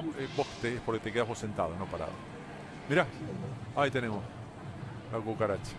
Eh, vos te, porque te quedas vos sentado, no parado. Mirá, ahí tenemos la cucaracha.